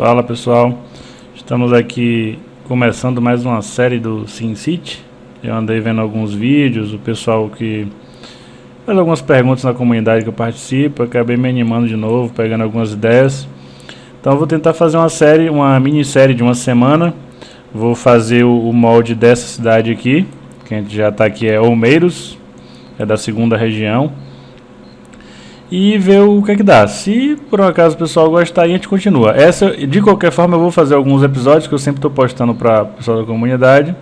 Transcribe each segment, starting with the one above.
Fala pessoal, estamos aqui começando mais uma série do SimCity. Eu andei vendo alguns vídeos, o pessoal que faz algumas perguntas na comunidade que eu participo, acabei me animando de novo, pegando algumas ideias. Então vou tentar fazer uma série, uma minissérie de uma semana. Vou fazer o, o molde dessa cidade aqui, que a gente já está aqui, é Olmeiros, é da segunda região e ver o que é que dá. Se por um acaso o pessoal gostar, a gente continua. Essa, de qualquer forma, eu vou fazer alguns episódios que eu sempre estou postando para o pessoal da comunidade.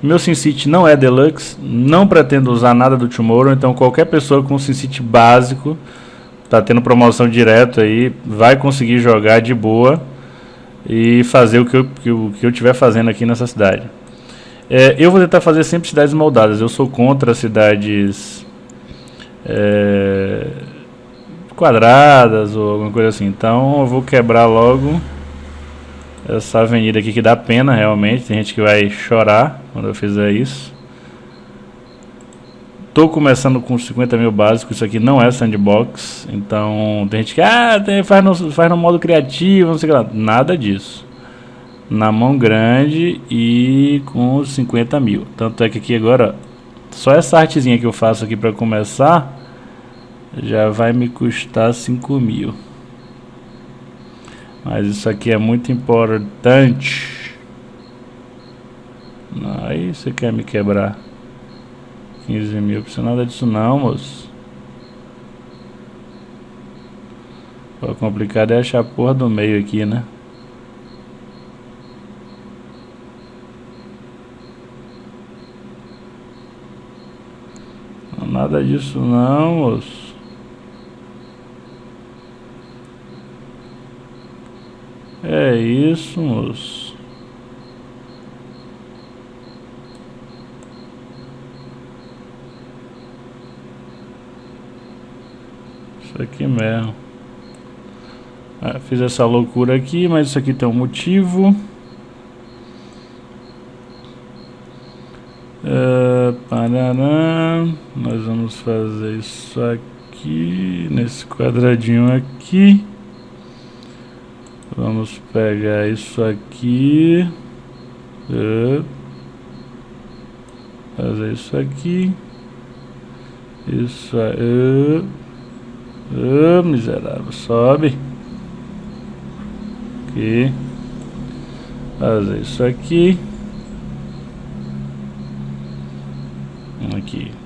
Meu SimCity não é deluxe, não pretendo usar nada do Tomorrow, então qualquer pessoa com SimCity básico, tá tendo promoção direto aí, vai conseguir jogar de boa e fazer o que eu, que eu, que eu tiver fazendo aqui nessa cidade. É, eu vou tentar fazer sempre cidades moldadas, eu sou contra cidades... É, quadradas ou alguma coisa assim. Então eu vou quebrar logo essa avenida aqui que dá pena realmente. Tem gente que vai chorar quando eu fizer isso. Tô começando com 50 mil básicos, isso aqui não é sandbox, então tem gente que ah, tem, faz, no, faz no modo criativo, não sei lá. Nada disso. Na mão grande e com 50 mil. Tanto é que aqui agora, só essa artezinha que eu faço aqui para começar, já vai me custar 5 mil. Mas isso aqui é muito importante. Aí você quer me quebrar 15 mil, precisa nada disso não, moço. O complicado é achar a porra do meio aqui, né? Nada disso não, moço. É isso, moço. Isso aqui mesmo. Ah, fiz essa loucura aqui, mas isso aqui tem um motivo. Uh, parará. Nós vamos fazer isso aqui, nesse quadradinho aqui. Vamos pegar isso aqui. Uh, fazer isso aqui. Isso aí. Uh, miserável. Sobe. Aqui. Fazer isso aqui. Aqui.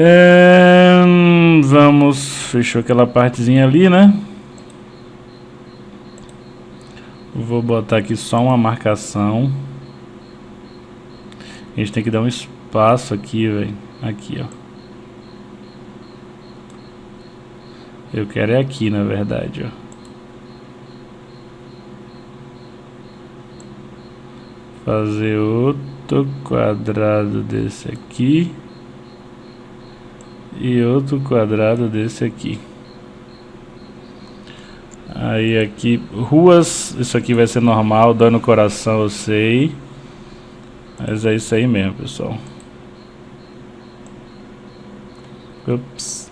É, vamos, fechou aquela partezinha ali, né? Vou botar aqui só uma marcação. A gente tem que dar um espaço aqui, velho. Aqui, ó. Eu quero é aqui, na verdade, ó. Fazer outro quadrado desse aqui e outro quadrado desse aqui. Aí aqui, ruas, isso aqui vai ser normal, dói no coração, eu sei. Mas é isso aí mesmo, pessoal. Ups.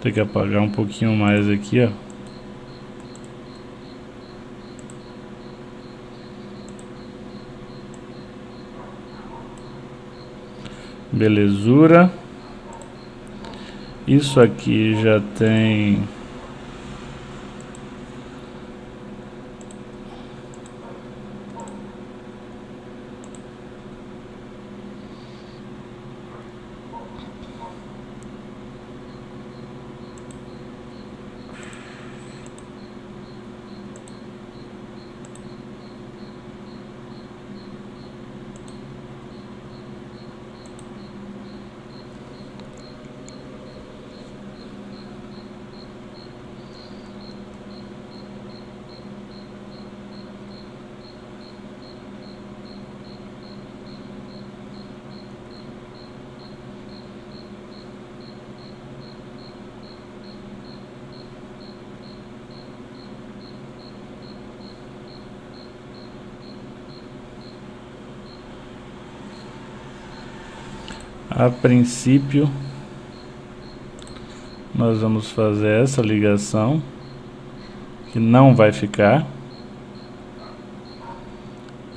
Tem que apagar um pouquinho mais aqui, ó. Belezura. Isso aqui já tem A princípio, nós vamos fazer essa ligação, que não vai ficar.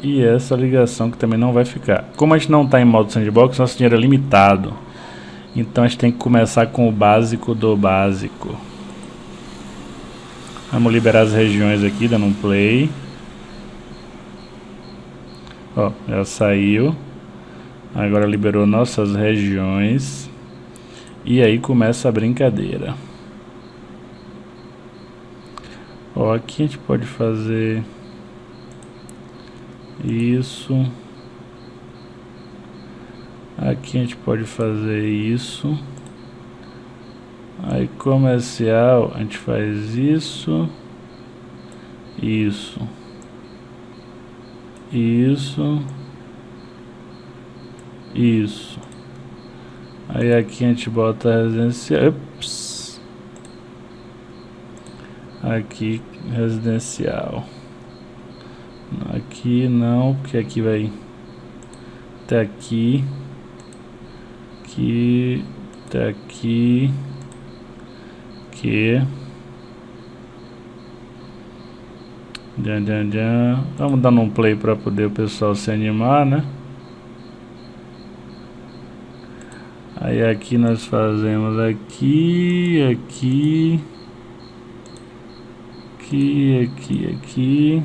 E essa ligação que também não vai ficar. Como a gente não está em modo sandbox, nosso dinheiro é limitado. Então a gente tem que começar com o básico do básico. Vamos liberar as regiões aqui, dando um play. Ó, já saiu. Agora liberou nossas regiões. E aí começa a brincadeira. Ó, aqui a gente pode fazer isso. Aqui a gente pode fazer isso. Aí comercial a gente faz isso. Isso. Isso. Isso. Aí aqui a gente bota residencial. Ups. Aqui residencial. Aqui não, porque aqui vai até aqui. Aqui, até aqui. Aqui. Djan, djan, djan. Vamos dar um play para poder o pessoal se animar, né? Aí aqui nós fazemos aqui, aqui, aqui, aqui, aqui.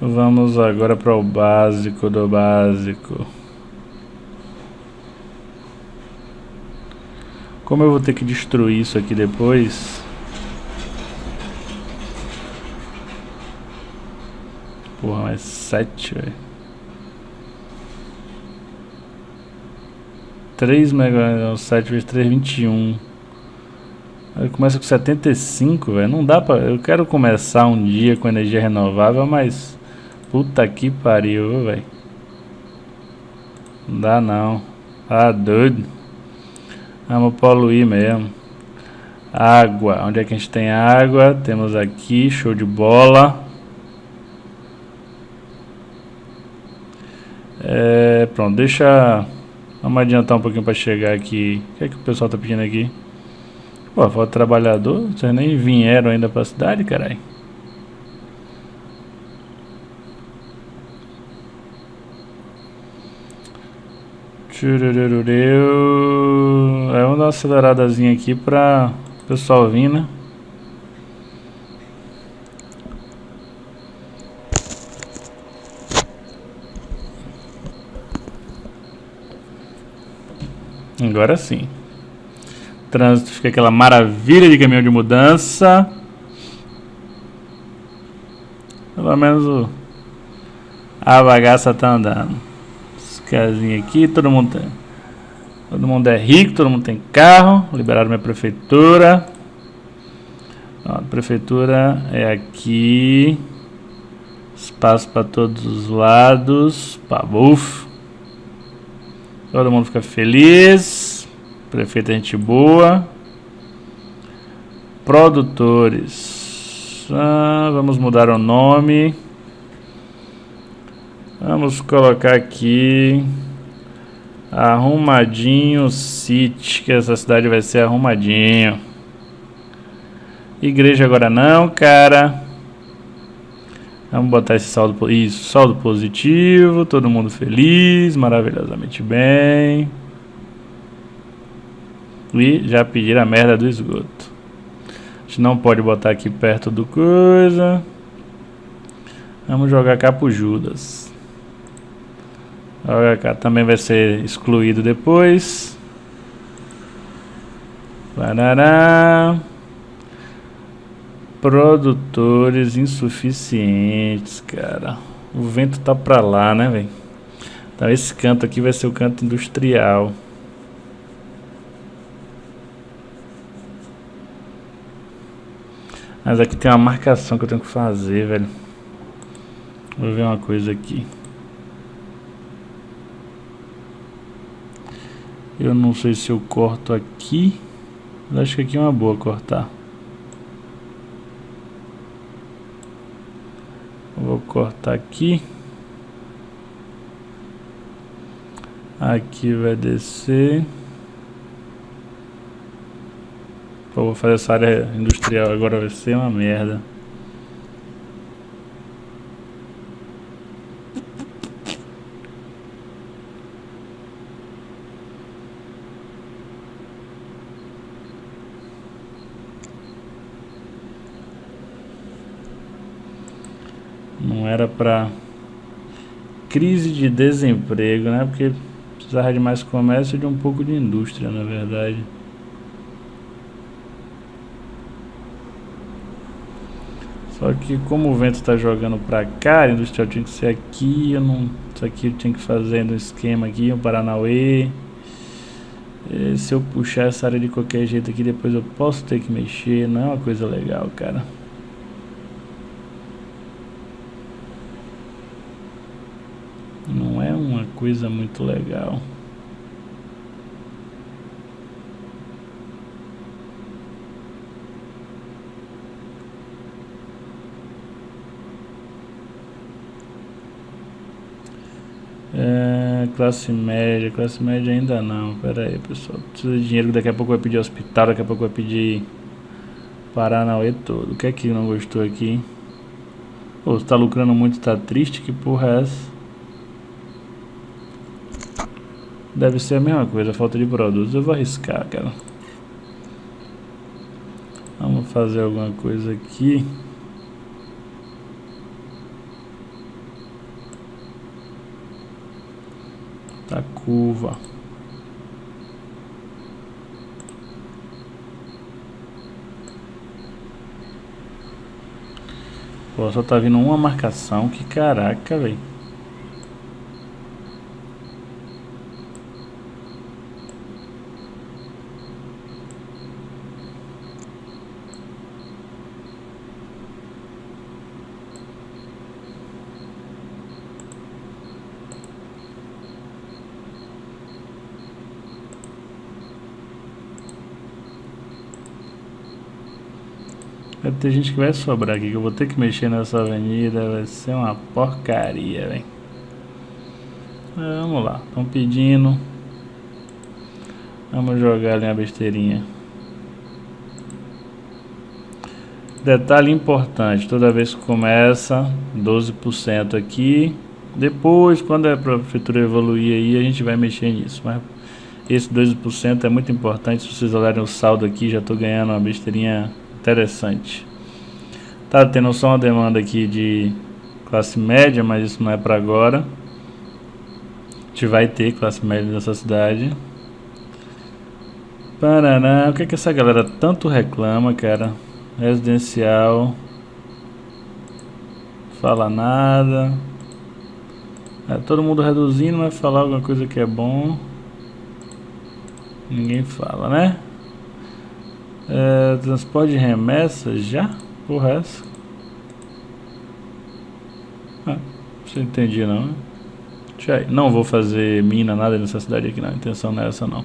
Vamos agora para o básico do básico. Como eu vou ter que destruir isso aqui depois... Porra, mais 7, velho. 3 mega... 7 vezes 3, 21. Aí começa com 75, velho. Não dá pra... Eu quero começar um dia com energia renovável, mas... Puta que pariu, velho. Não dá não. Ah, doido. Vamos poluir mesmo. Água. Onde é que a gente tem água? Temos aqui, show de bola. É, pronto, deixa... Vamos adiantar um pouquinho para chegar aqui. O que é que o pessoal tá pedindo aqui? Pô, falta trabalhador. Vocês nem vieram ainda pra cidade, caralho. É, vamos dar uma aceleradazinha aqui para o pessoal vir, né? Agora sim. Trânsito fica aquela maravilha de caminhão de mudança. Pelo menos o... a bagaça tá andando casinha aqui, todo mundo tem, todo mundo é rico, todo mundo tem carro, liberaram minha prefeitura. A prefeitura é aqui. Espaço para todos os lados. Pá, buf. Todo mundo fica feliz. Prefeito é gente boa. Produtores. Ah, vamos mudar o nome. Vamos colocar aqui Arrumadinho City, que essa cidade vai ser arrumadinho. Igreja agora não, cara. Vamos botar esse saldo, isso, saldo positivo, todo mundo feliz, maravilhosamente bem. E já pediram a merda do esgoto. A gente não pode botar aqui perto do coisa. Vamos jogar cá pro Judas. O HK também vai ser excluído depois. Parará. Produtores insuficientes, cara. O vento tá pra lá, né, velho? Então esse canto aqui vai ser o canto industrial. Mas aqui tem uma marcação que eu tenho que fazer, velho. Vou ver uma coisa aqui. Eu não sei se eu corto aqui. Mas acho que aqui é uma boa cortar. Vou cortar aqui. Aqui vai descer. Pô, vou fazer essa área industrial agora, vai ser uma merda. Não era pra crise de desemprego, né? Porque precisava de mais comércio e de um pouco de indústria, na verdade. Só que como o vento está jogando para cá, a industrial tinha que ser aqui, eu não, isso aqui eu tinha que fazer no esquema aqui, um Paranauê. E se eu puxar essa área de qualquer jeito aqui, depois eu posso ter que mexer, não é uma coisa legal, cara. Não é uma coisa muito legal. É, classe média, classe média ainda não. Pera aí, pessoal. Precisa de dinheiro, daqui a pouco vai pedir hospital, daqui a pouco vai pedir Paranauê todo. O que é que não gostou aqui? Pô, você tá lucrando muito, tá triste? Que porra é essa? Deve ser a mesma coisa, falta de produtos. Eu vou arriscar, cara. Vamos fazer alguma coisa aqui. da curva. Pô, só tá vindo uma marcação, que caraca, velho. Ter gente que vai sobrar aqui, que eu vou ter que mexer nessa avenida, vai ser uma porcaria, velho. Vamos lá, estão pedindo. Vamos jogar ali uma besteirinha. Detalhe importante, toda vez que começa, 12% aqui. Depois, quando a prefeitura evoluir aí, a gente vai mexer nisso. Mas esse 12% é muito importante. Se vocês olharem o saldo aqui, já estou ganhando uma besteirinha interessante. Tá tendo só uma demanda aqui de classe média, mas isso não é para agora. A gente vai ter classe média nessa cidade. Paraná, o que é que essa galera tanto reclama, cara? Residencial. Fala nada. É, todo mundo reduzindo, vai falar alguma coisa que é bom. Ninguém fala, né? É, transporte de remessa já? É essa? Ah, não entendi não. Né? Já, não vou fazer mina, nada nessa cidade aqui não. A intenção não é essa não.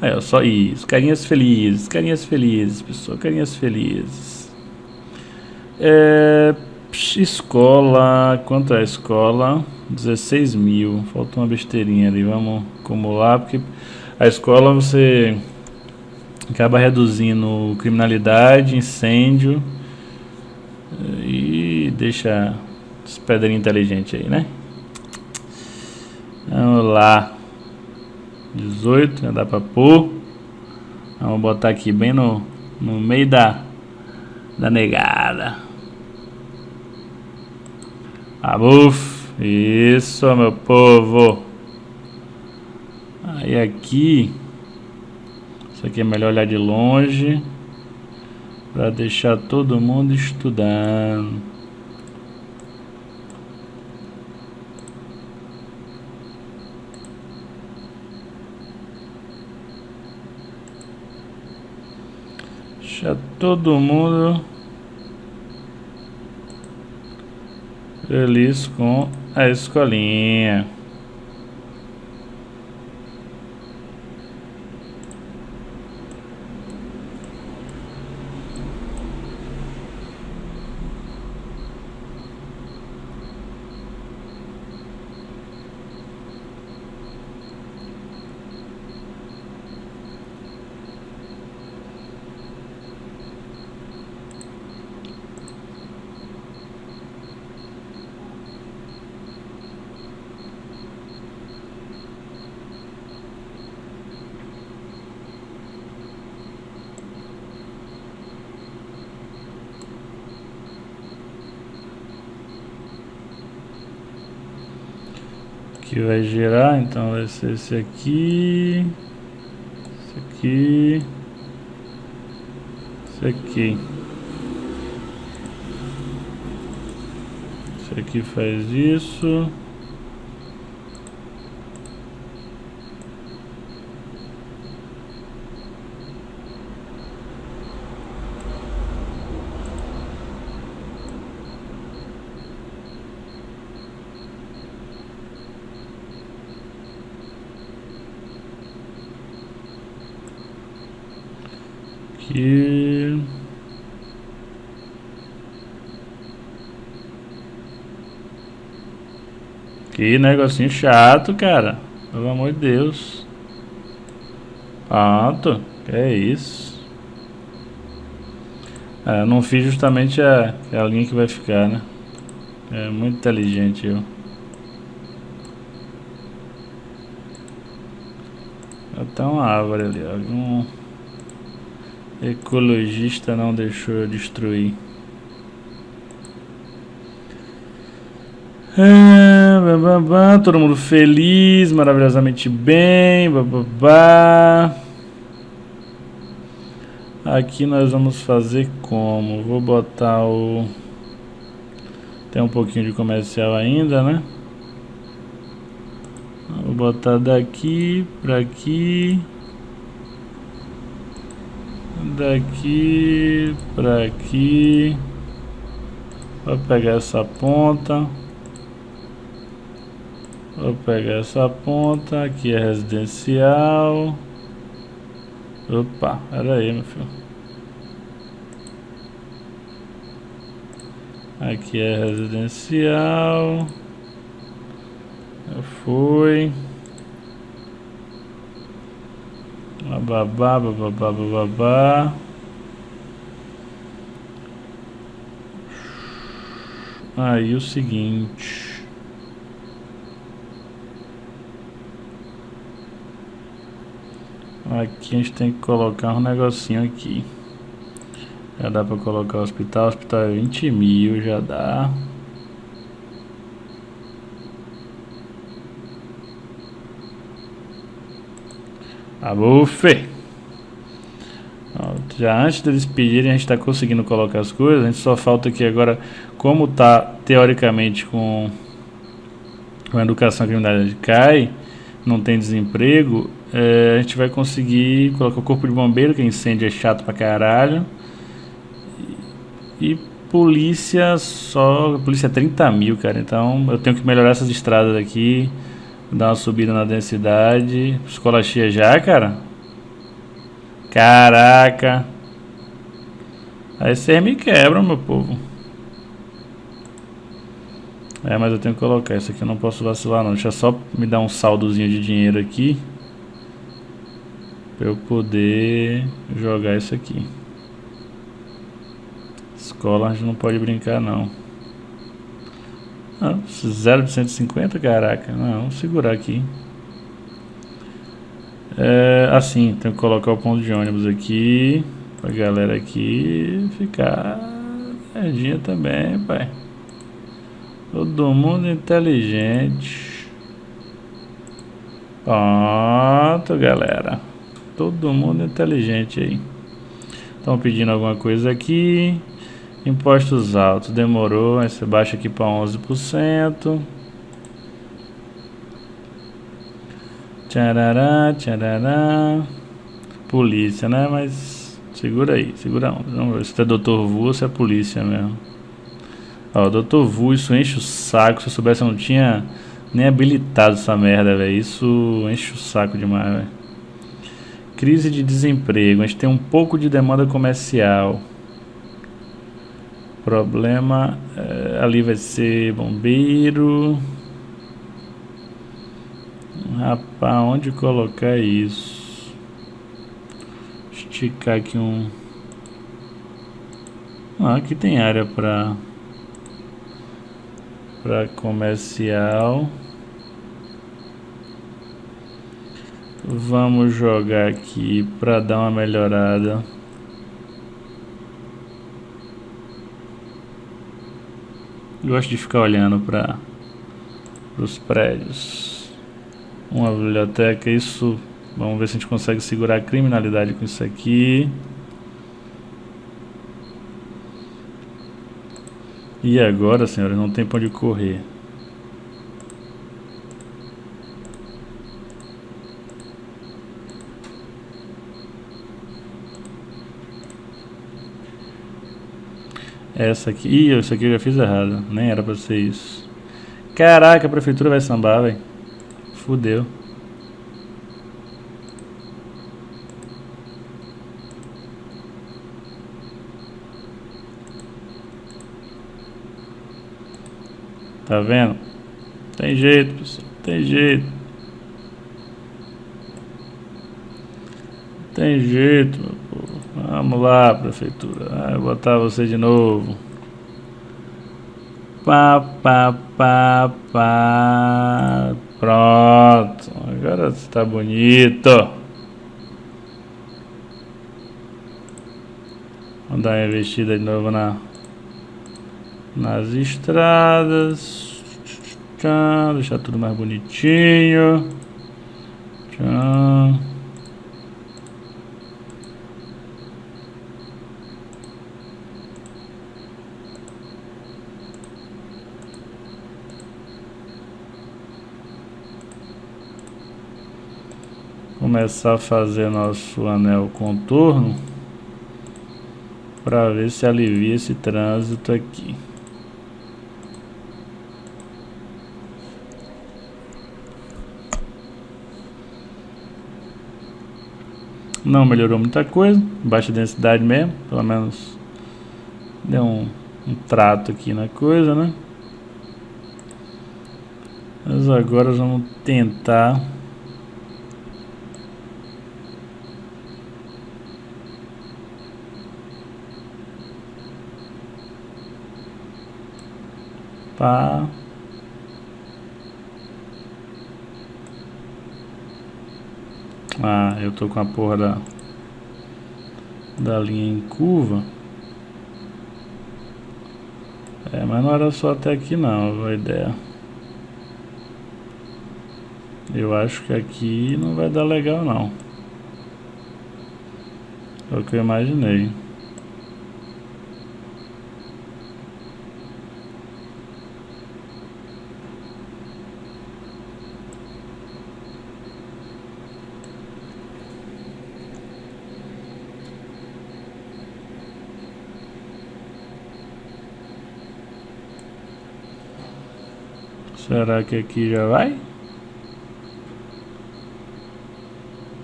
É, só isso. Carinhas felizes, carinhas felizes, pessoal. Carinhas felizes. É, escola, quanto é a escola? 16 mil. Falta uma besteirinha ali. Vamos acumular, porque a escola você acaba reduzindo criminalidade, incêndio e deixa os pedrinhos inteligentes aí, né? Vamos lá. 18, já dá pra pôr. Vamos botar aqui bem no, no meio da, da negada. Abuf. Isso, meu povo. Aí aqui isso aqui é melhor olhar de longe para deixar todo mundo estudando. Deixar todo mundo feliz com a escolinha. Aqui vai girar, então vai ser esse aqui, esse aqui, esse aqui. Esse aqui faz isso. Aqui. Que negocinho chato, cara. Pelo amor de Deus. Pronto. Que é isso. É, não fiz justamente a, a linha que vai ficar, né? É muito inteligente eu. Até uma árvore ali, algum... Ecologista não deixou eu destruir. Ah, bababá, todo mundo feliz, maravilhosamente bem. Aqui nós vamos fazer como? Vou botar o... Tem um pouquinho de comercial ainda, né? Vou botar daqui pra aqui daqui para aqui. Vou pegar essa ponta. Vou pegar essa ponta. Aqui é residencial. Opa, era aí, meu filho. Aqui é residencial. Eu fui. Babá, babá, babá. Aí o seguinte. Aqui a gente tem que colocar um negocinho aqui. Já dá pra colocar o hospital. O hospital é 20 mil, já dá. Abufe! Já antes deles pedirem, a gente está conseguindo colocar as coisas. A gente só falta aqui agora, como está teoricamente com, com a educação a criminalidade cai, não tem desemprego, é, a gente vai conseguir colocar o corpo de bombeiro, que incêndio é chato pra caralho. E, e polícia só. Polícia é 30 mil, cara. Então eu tenho que melhorar essas estradas aqui. Dar uma subida na densidade. Escola cheia já, cara? Caraca. Aí vocês me quebram, meu povo. É, mas eu tenho que colocar. Isso aqui eu não posso vacilar, não. Deixa só me dar um saldozinho de dinheiro aqui. Pra eu poder jogar isso aqui. Escola a gente não pode brincar, não. Ah, 0 de 150, caraca. Não, vamos segurar aqui. É, assim, tem que colocar o ponto de ônibus aqui. Pra galera aqui ficar pertinho também, pai. Todo mundo inteligente. Pronto, galera. Todo mundo inteligente aí. Estão pedindo alguma coisa aqui. Impostos altos, demorou, aí você baixa aqui para 11%. Tcharará, tcharará. Polícia, né? Mas segura aí, segura onda. Se é Dr. Vu ou se é polícia mesmo. Ó, Dr. Vu, isso enche o saco. Se eu soubesse, eu não tinha nem habilitado essa merda, velho. Isso enche o saco demais, velho. Crise de desemprego. A gente tem um pouco de demanda comercial. Problema é, ali vai ser bombeiro. Rapaz, onde colocar isso? Esticar aqui um. Ah, aqui tem área para para comercial. Vamos jogar aqui para dar uma melhorada. Gosto de ficar olhando para os prédios. Uma biblioteca, isso... Vamos ver se a gente consegue segurar a criminalidade com isso aqui. E agora, senhora, não tem pra onde correr. Essa aqui... Ih, isso aqui eu já fiz errado. Nem era pra ser isso. Caraca, a prefeitura vai sambar, velho. Fudeu. Tá vendo? Tem jeito, pessoal. Tem jeito. Tem jeito, meu. Vamos lá, prefeitura. Ah, vou botar você de novo. Pá, pá, pá, pá. Pronto. Agora está bonito. Vamos dar uma investida de novo na nas estradas. Deixar tudo mais bonitinho. Tchau. Começar a fazer nosso anel contorno para ver se alivia esse trânsito aqui. Não melhorou muita coisa, baixa densidade mesmo, pelo menos deu um, um trato aqui na coisa, né? Mas agora vamos tentar Pá. Ah, eu tô com a porra da, da linha em curva. É, mas não era só até aqui não, a ideia. Eu acho que aqui não vai dar legal não. É o que eu imaginei. Será que aqui já vai?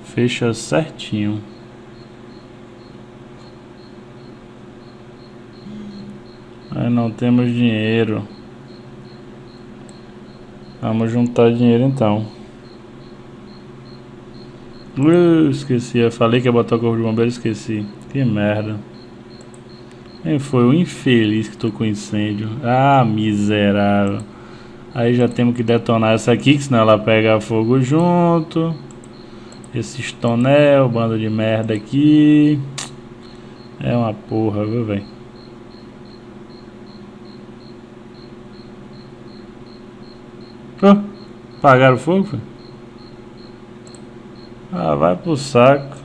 Fecha certinho. Mas não temos dinheiro. Vamos juntar dinheiro então. Uh, esqueci, eu falei que ia botar o corpo de bombeiro, esqueci. Que merda. Quem foi o infeliz que tocou incêndio? Ah, miserável. Aí já temos que detonar essa aqui, que senão ela pega fogo junto. Esse tonel, banda de merda aqui. É uma porra, viu, velho? Oh, apagaram o fogo? Ah, vai pro saco.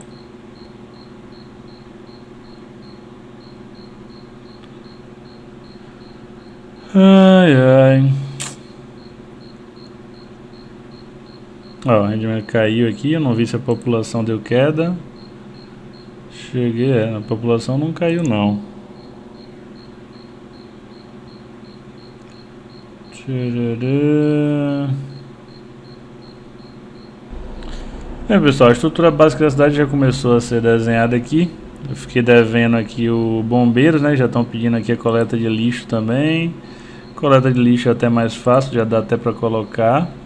Ai, ai. Ó, o rendimento caiu aqui, eu não vi se a população deu queda. Cheguei, é, a população não caiu não. É pessoal, a estrutura básica da cidade já começou a ser desenhada aqui. Eu fiquei devendo aqui o bombeiros, né? Já estão pedindo aqui a coleta de lixo também. Coleta de lixo é até mais fácil, já dá até para colocar.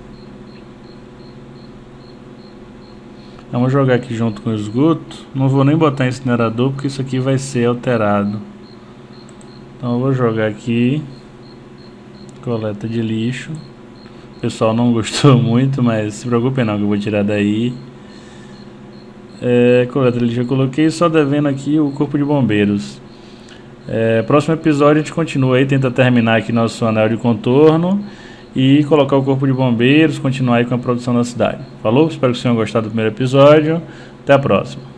Vamos jogar aqui junto com o esgoto. Não vou nem botar incinerador porque isso aqui vai ser alterado. Então eu vou jogar aqui. Coleta de lixo. O pessoal não gostou muito, mas se preocupem não que eu vou tirar daí. É, coleta de lixo eu coloquei, só devendo aqui o corpo de bombeiros. É, próximo episódio a gente continua aí, tenta terminar aqui nosso anel de contorno. E colocar o corpo de bombeiros, continuar aí com a produção da cidade. Falou? Espero que vocês tenham gostado do primeiro episódio. Até a próxima.